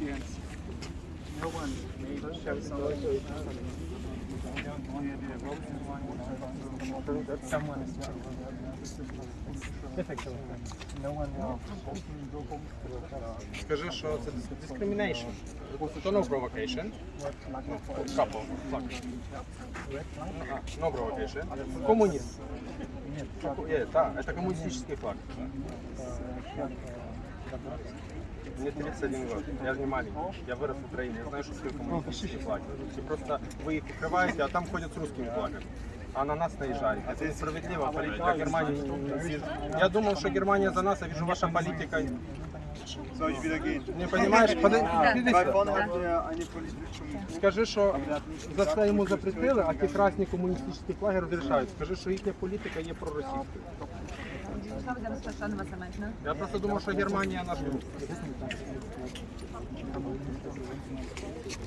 Yes. No one made something. Someone is difficult. No one Скажи, що це discrimination. То no provocation. Couple. Флаг. Ага, no provocation. Коммунист. Е, да, это коммунистический флаг. Мне 31 год, я же не маленький, я вырос в Украине, я знаю, что такое коммунистические флаги. И просто вы их прикрываете, а там ходят с русскими флагами. А на нас наезжают. Это несправедливо, политика Германии. Я думал, что Германия за нас, а вижу, ваша политика Soll ich wieder gehen? Не понимаешь? Подожди, Weil vorne hat er eine politische Скажи, що за це йому запретили, а ті красні комуністичні флаги розрішають. Скажи, що їхня політика є проросійською. Я просто думав, що Германія наш друг.